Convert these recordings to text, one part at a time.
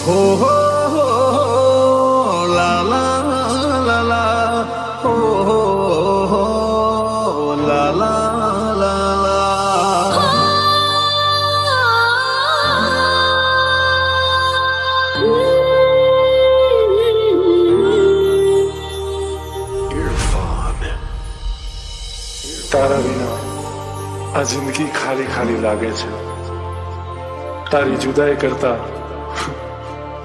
હો હો હો લા લા લા લા હો હો હો લા લા લા લા તારા વિના આ જિંદગી ખાલી ખાલી લાગે છે તારી જુદાઈ કરતા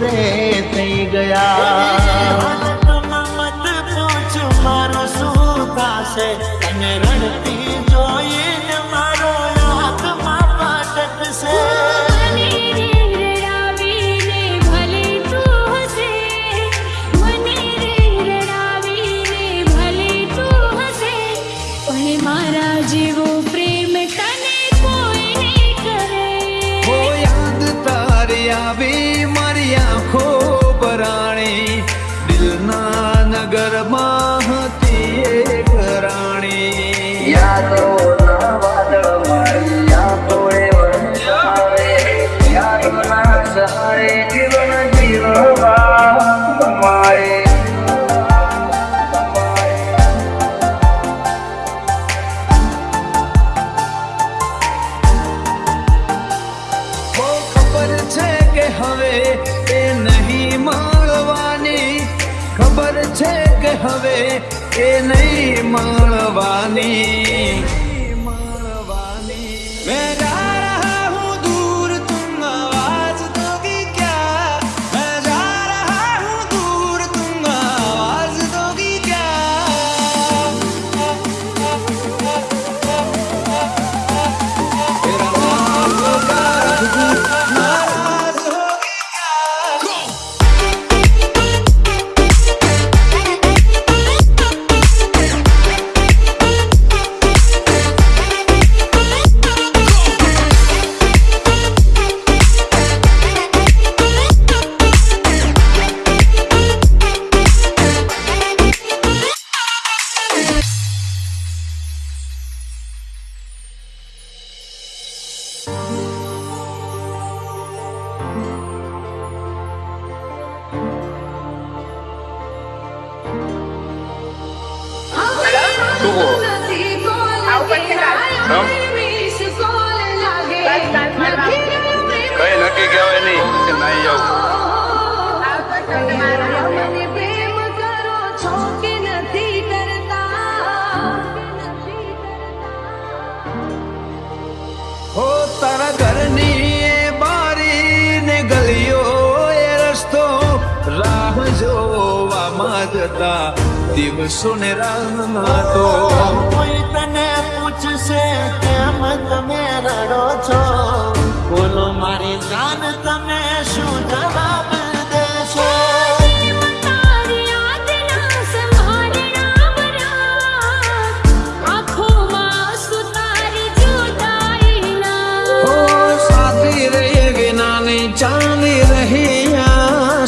रे सही गया। હવે એ નહીં મળવાની ખબર છે કે હવે એ નહીં મળવાની? કઈ નક્કી કહેવાય નહીં કે નહીં જવું મને પ્રેમ કરો છો કે નથી કરતા હો તારા ઘરની એ બારી ને ગલીઓ એ રસ્તો રાહ જોવામાં જતા દિવસો ને રાતો કોઈ તને પૂછશે કેમ તમે રડો છો?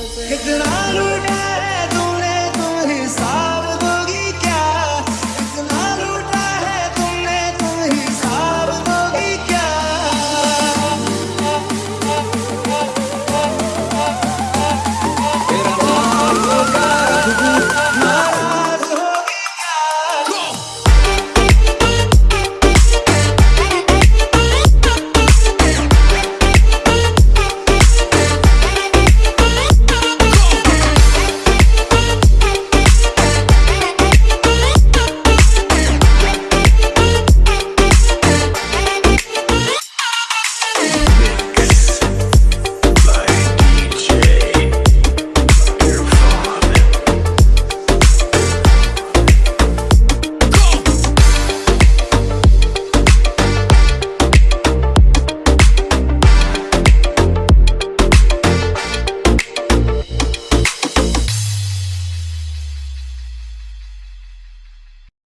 Cause then I